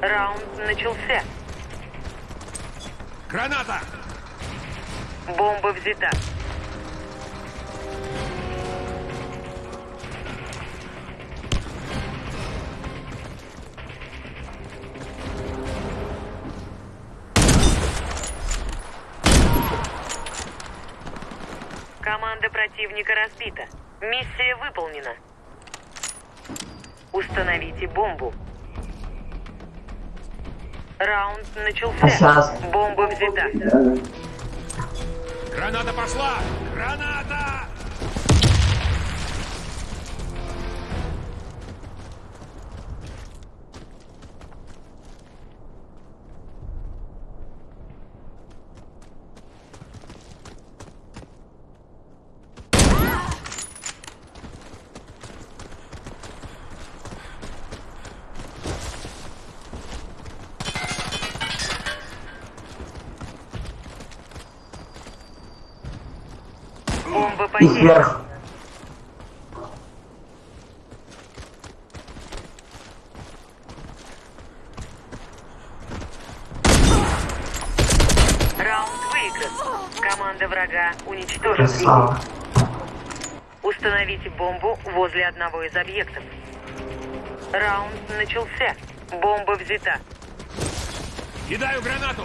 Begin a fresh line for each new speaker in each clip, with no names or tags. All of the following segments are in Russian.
Раунд начался.
Граната!
Бомба взята. Команда противника разбита. Миссия выполнена. Установите бомбу. Раунд начался.
сейчас?
Бомба взята.
Граната пошла! Граната!
Потеряна.
вверх.
Раунд выигран. Команда врага уничтожена.
Красава.
Установите бомбу возле одного из объектов. Раунд начался. Бомба взята.
Кидаю гранату!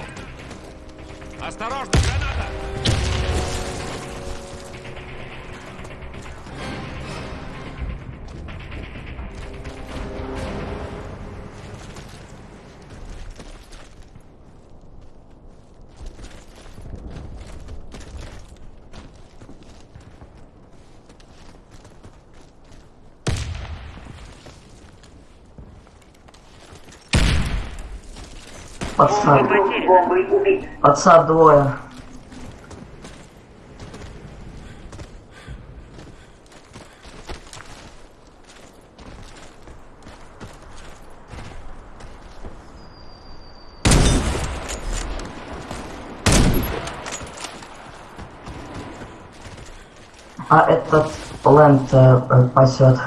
Осторожно, граната!
Потеряна.
Подсад двое. А этот ленд э, э, пасет.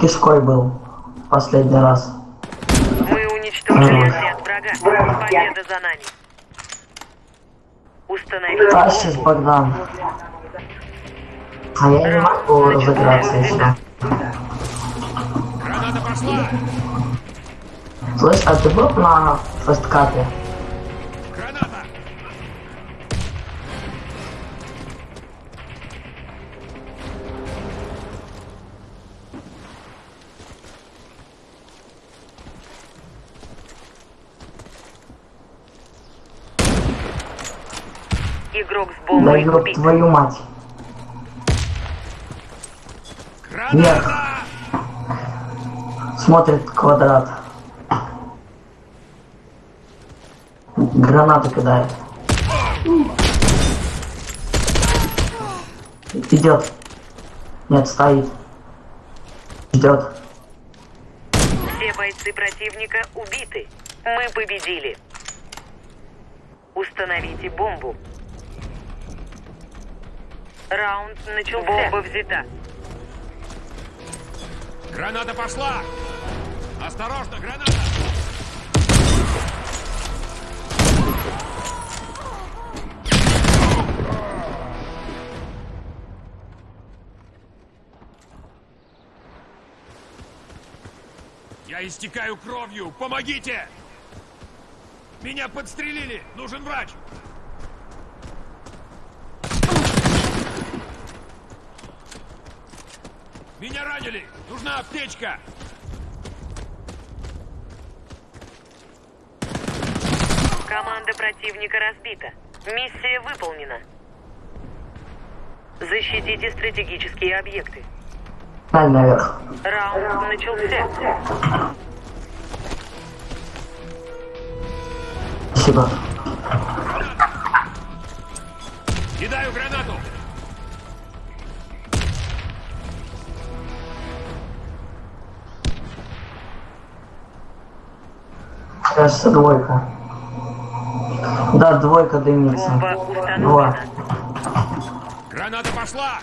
Кишкой был последний раз.
Мы уничтожили отряд врага. Победа за нами. Установите
Тащишь. Богдан. А я не могу разыграться еще. Слышь, а ты был на фесткапе?
Игрок с
Да
бомбой
ёб
убит.
твою мать.
Граната!
Смотрит квадрат. Гранату кидает. Идет. Нет, стоит. Ждет.
Все бойцы противника убиты. Мы победили. Установите бомбу. Раунд начался. Бомба взята.
Граната пошла! Осторожно, граната! Я истекаю кровью! Помогите! Меня подстрелили! Нужен врач! Меня ранили! Нужна аптечка!
Команда противника разбита. Миссия выполнена. Защитите стратегические объекты. Раунд начался.
Спасибо.
Кидаю гранату!
Кажется, двойка. Да, двойка дымится. Два.
Граната пошла!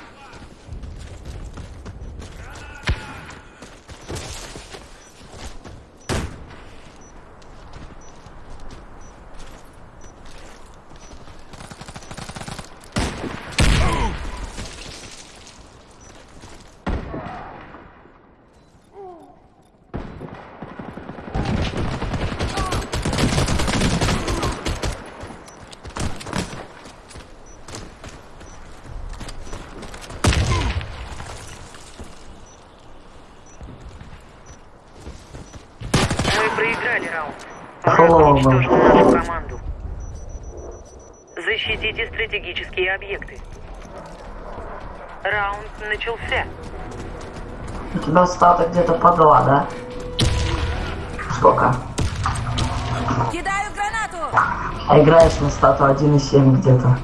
проиграли раунд. Враг
Ого.
уничтожил нашу команду. Защитите стратегические объекты. Раунд начался.
У тебя статы где-то по два, да? Сколько?
Кидаю гранату!
А играешь на стату 1,7 где-то.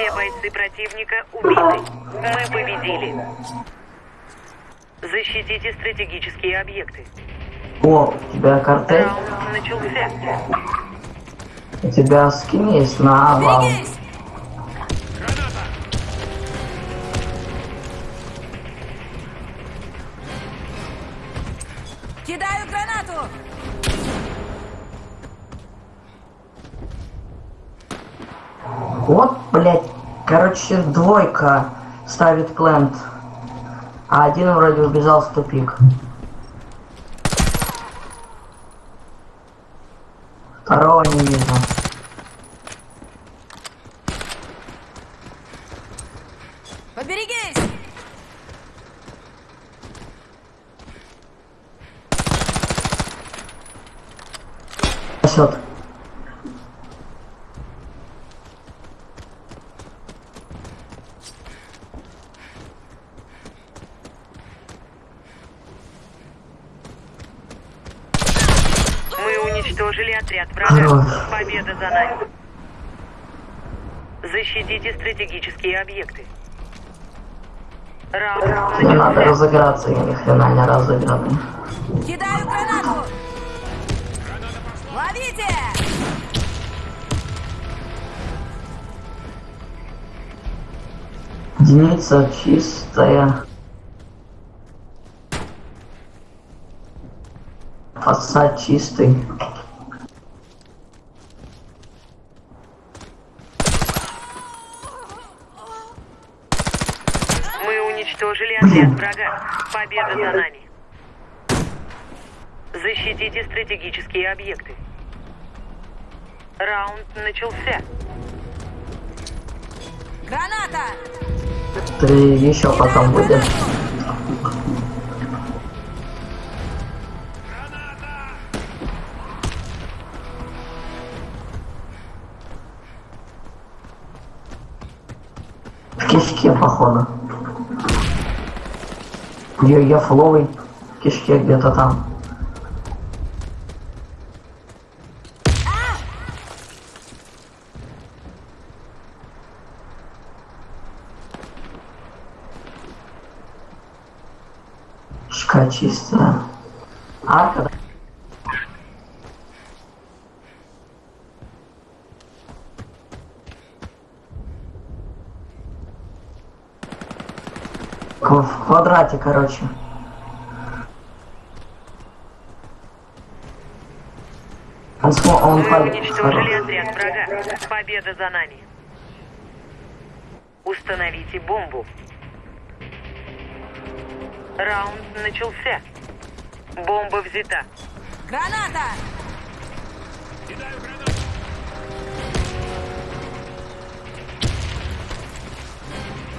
Все бойцы противника убиты. Мы победили. Защитите стратегические объекты.
О, у тебя картель?
Раунд начался.
У тебя скин есть на вал.
Кидаю гранату!
Вот, блядь, короче, двойка ставит плент. А один вроде убежал в тупик. Второго не вижу.
Поберегись!
Спасет.
Мы уничтожили отряд врага. Победа за нами. Защитите стратегические объекты. Раунд
Мне надо разыграться, я ни хрена не разыгранный.
Кидаю гранату! Ловите!
Единица чистая. Фасад чистый.
Мы уничтожили отряд врага. Победа за нами. Защитите стратегические объекты. Раунд начался.
Граната!
Ты еще потом будешь. В кишке, походу. Я, я фловый в кишке где-то там. Кишка чистая. Арка, да? В квадрате, короче. Он, смо- он
Мы
палит.
уничтожили отряд врага. Победа за нами. Установите бомбу. Раунд начался. Бомба взята.
Граната!
Кидаю гранату!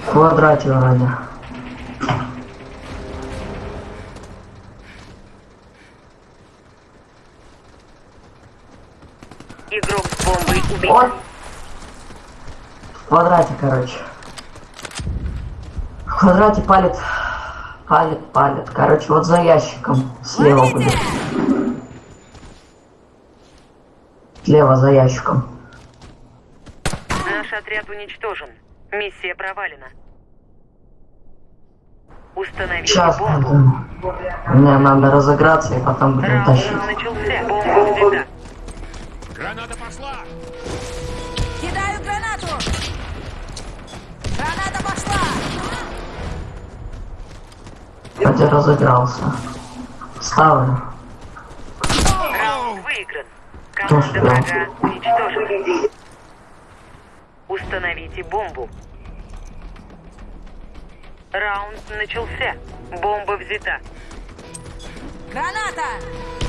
В квадрате вроде.
Игрок с бомбой убит.
Ой! В квадрате, короче. В квадрате палит. Палит, палит. Короче, вот за ящиком. Слева будет. Слева за ящиком.
Наш отряд уничтожен. Миссия провалена. Установите
Сейчас,
бомбу.
мне надо разыграться и потом будем тащить.
Начался. Бомба взята.
Пошла!
Кидаю гранату! Граната пошла!
Вроде разыгрался. Ставлю.
Раунд выигран. Команда врага уничтожена. Установите бомбу. Раунд начался. Бомба взята.
Граната!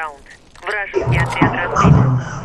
Раунд. Вражеский отряд разбит.